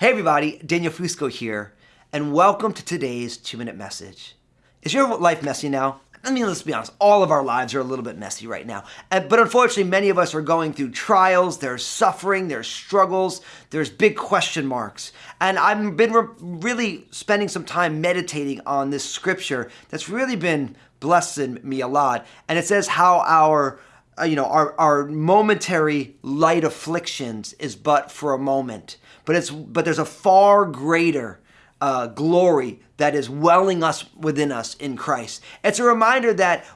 Hey everybody, Daniel Fusco here, and welcome to today's two minute message. Is your life messy now? I mean, let's be honest, all of our lives are a little bit messy right now. Uh, but unfortunately, many of us are going through trials, there's suffering, there's struggles, there's big question marks. And I've been re- really spending some time meditating on this scripture that's really been blessing me a lot. And it says how our uh, you know, our, our momentary light afflictions is but for a moment. But it's but there's a far greater uh, glory that is welling us within us in Christ. It's a reminder that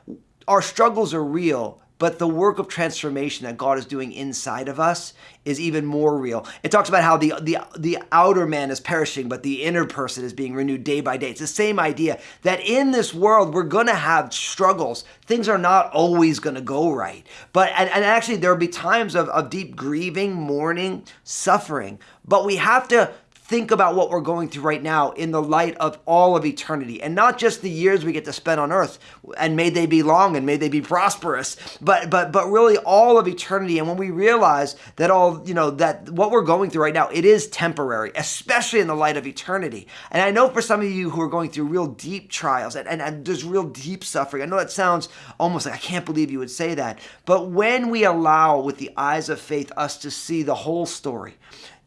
our struggles are real, but the work of transformation that God is doing inside of us is even more real. It talks about how the, the, the outer man is perishing, but the inner person is being renewed day by day. It's the same idea that in this world, we're going to have struggles. Things are not always going to go right. But, and, and actually, there will be times of, of deep grieving, mourning, suffering. But we have to think about what we're going through right now in the light of all of eternity. And not just the years we get to spend on earth and may they be long and may they be prosperous but but but really all of eternity. And when we realize that all you know that what we're going through right now it is temporary especially in the light of eternity. And i know for some of you who are going through real deep trials and, and, and there's real deep suffering i know that sounds almost like i can't believe you would say that but when we allow with the eyes of faith us to see the whole story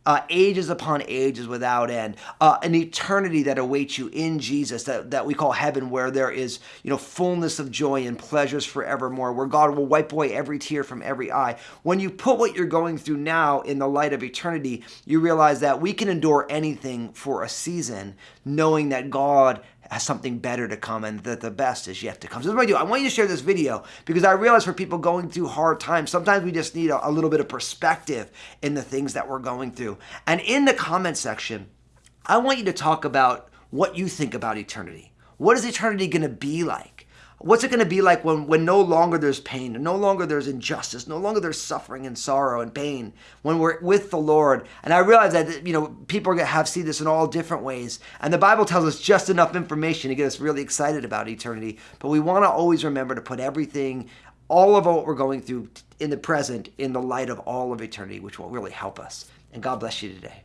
uh, ages upon ages without end, uh, an eternity that awaits you in Jesus that, that we call heaven, where there is you know fullness of joy and pleasures forevermore, where God will wipe away every tear from every eye. When you put what you're going through now in the light of eternity, you realize that we can endure anything for a season, knowing that God has something better to come and that the best is yet to come. So what I do, I want you to share this video because I realize for people going through hard times, sometimes we just need a, a little bit of perspective in the things that we're going through. And in the comment section, I want you to talk about what you think about eternity. What is eternity going to be like? What's it going to be like when, when no longer there's pain, no longer there's injustice, no longer there's suffering and sorrow and pain, when we're with the Lord? And I realize that, you know, people are going to have see this in all different ways. And the Bible tells us just enough information to get us really excited about eternity. But we want to always remember to put everything, all of what we're going through in the present, in the light of all of eternity, which will really help us. And God bless you today.